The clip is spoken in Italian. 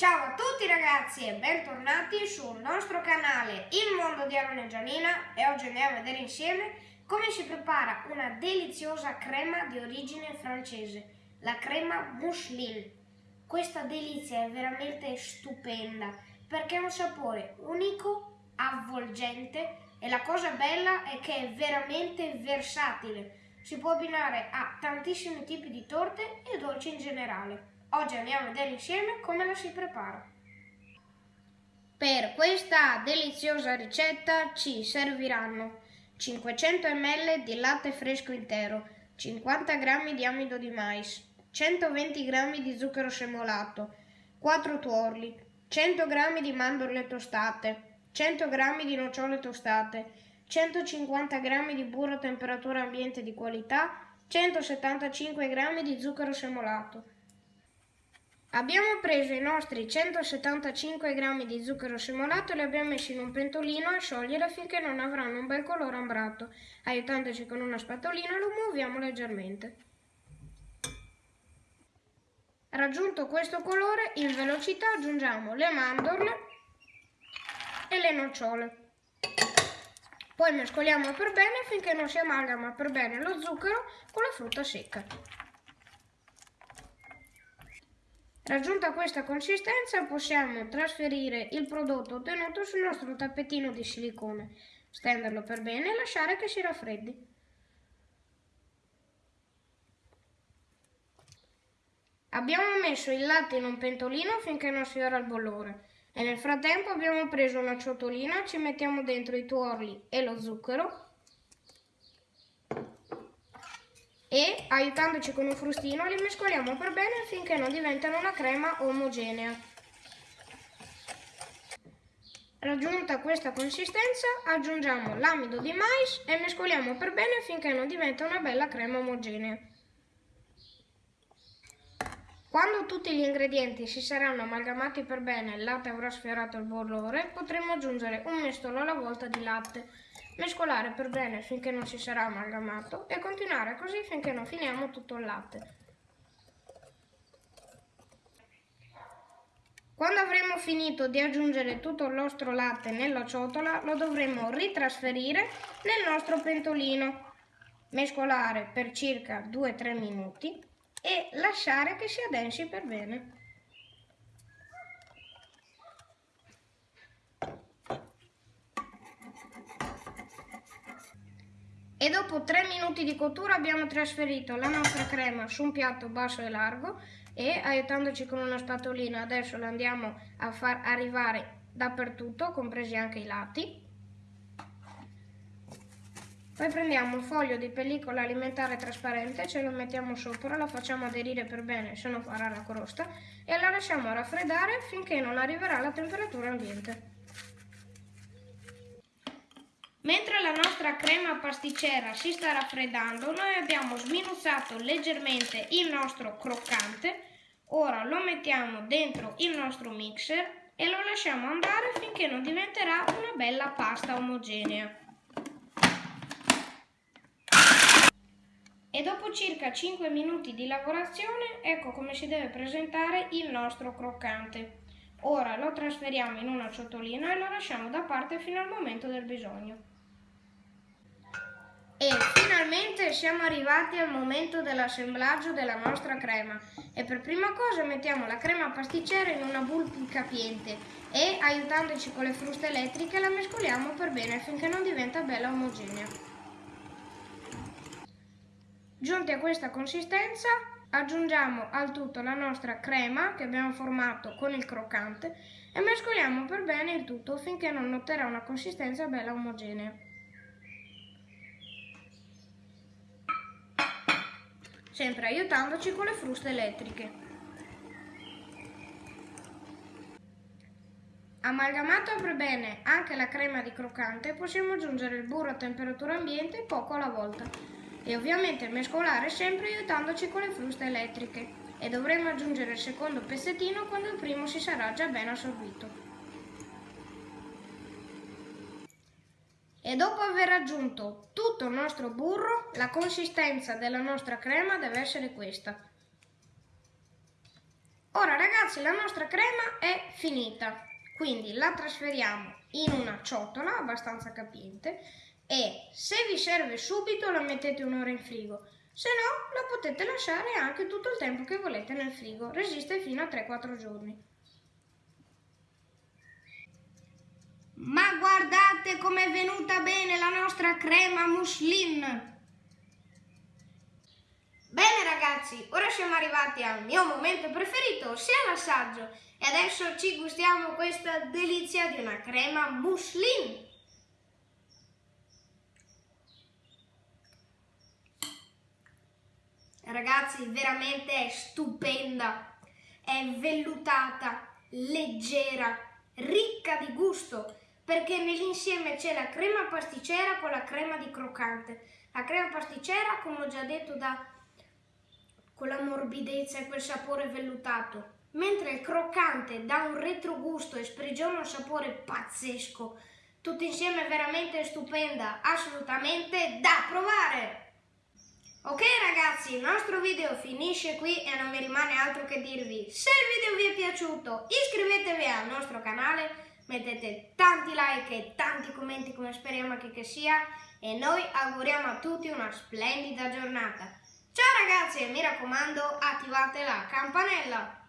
Ciao a tutti ragazzi e bentornati sul nostro canale Il Mondo di Aaron e Gianina e oggi andiamo a vedere insieme come si prepara una deliziosa crema di origine francese, la crema mousseline. Questa delizia è veramente stupenda perché ha un sapore unico, avvolgente e la cosa bella è che è veramente versatile. Si può abbinare a tantissimi tipi di torte e dolci in generale. Oggi andiamo a vedere insieme come la si prepara. Per questa deliziosa ricetta ci serviranno 500 ml di latte fresco intero, 50 g di amido di mais, 120 g di zucchero semolato, 4 tuorli, 100 g di mandorle tostate, 100 g di nocciole tostate, 150 g di burro a temperatura ambiente di qualità, 175 g di zucchero semolato. Abbiamo preso i nostri 175 g di zucchero semolato e li abbiamo messi in un pentolino a sciogliere finché non avranno un bel colore ambrato. Aiutandoci con una spatolina lo muoviamo leggermente. Raggiunto questo colore, in velocità aggiungiamo le mandorle e le nocciole. Poi mescoliamo per bene finché non si amalgama per bene lo zucchero con la frutta secca. Raggiunta questa consistenza possiamo trasferire il prodotto ottenuto sul nostro tappetino di silicone, stenderlo per bene e lasciare che si raffreddi. Abbiamo messo il latte in un pentolino finché non sfiora il bollore e nel frattempo abbiamo preso una ciotolina, ci mettiamo dentro i tuorli e lo zucchero e aiutandoci con un frustino li mescoliamo per bene finché non diventano una crema omogenea. Raggiunta questa consistenza aggiungiamo l'amido di mais e mescoliamo per bene finché non diventa una bella crema omogenea. Quando tutti gli ingredienti si saranno amalgamati per bene e il latte avrà sfiorato il bollore, potremo aggiungere un mestolo alla volta di latte, mescolare per bene finché non si sarà amalgamato e continuare così finché non finiamo tutto il latte. Quando avremo finito di aggiungere tutto il nostro latte nella ciotola, lo dovremo ritrasferire nel nostro pentolino, mescolare per circa 2-3 minuti e lasciare che si addensi per bene. E dopo 3 minuti di cottura abbiamo trasferito la nostra crema su un piatto basso e largo e aiutandoci con una spatolina adesso la andiamo a far arrivare dappertutto, compresi anche i lati. Poi prendiamo un foglio di pellicola alimentare trasparente, ce lo mettiamo sopra, la facciamo aderire per bene, se no farà la crosta, e la lasciamo raffreddare finché non arriverà alla temperatura ambiente. Mentre la nostra crema pasticcera si sta raffreddando, noi abbiamo sminuzzato leggermente il nostro croccante, ora lo mettiamo dentro il nostro mixer e lo lasciamo andare finché non diventerà una bella pasta omogenea. E dopo circa 5 minuti di lavorazione, ecco come si deve presentare il nostro croccante. Ora lo trasferiamo in una ciotolina e lo lasciamo da parte fino al momento del bisogno. E finalmente siamo arrivati al momento dell'assemblaggio della nostra crema e per prima cosa mettiamo la crema pasticcera in una boule capiente e aiutandoci con le fruste elettriche la mescoliamo per bene finché non diventa bella omogenea. Giunti a questa consistenza aggiungiamo al tutto la nostra crema che abbiamo formato con il croccante e mescoliamo per bene il tutto finché non otterrà una consistenza bella omogenea. Sempre aiutandoci con le fruste elettriche. Amalgamato per bene anche la crema di croccante possiamo aggiungere il burro a temperatura ambiente poco alla volta e ovviamente mescolare sempre aiutandoci con le fruste elettriche e dovremo aggiungere il secondo pezzettino quando il primo si sarà già ben assorbito. E dopo aver aggiunto tutto il nostro burro, la consistenza della nostra crema deve essere questa. Ora ragazzi la nostra crema è finita, quindi la trasferiamo in una ciotola abbastanza capiente e se vi serve subito la mettete un'ora in frigo, se no la potete lasciare anche tutto il tempo che volete nel frigo, resiste fino a 3-4 giorni. Venuta bene la nostra crema muslin! Bene ragazzi, ora siamo arrivati al mio momento preferito, ossia l'assaggio. E adesso ci gustiamo questa delizia di una crema muslin. Ragazzi, veramente è stupenda, è vellutata, leggera, ricca di gusto, perché nell'insieme c'è la crema pasticcera con la crema di croccante. La crema pasticcera, come ho già detto, dà quella morbidezza e quel sapore vellutato, mentre il croccante dà un retrogusto e sprigiona un sapore pazzesco. Tutto insieme è veramente stupenda, assolutamente da provare! Ok ragazzi, il nostro video finisce qui e non mi rimane altro che dirvi se il video vi è piaciuto iscrivetevi al nostro canale, mettete tanti like e tanti commenti come speriamo che, che sia e noi auguriamo a tutti una splendida giornata. Ciao ragazzi e mi raccomando attivate la campanella!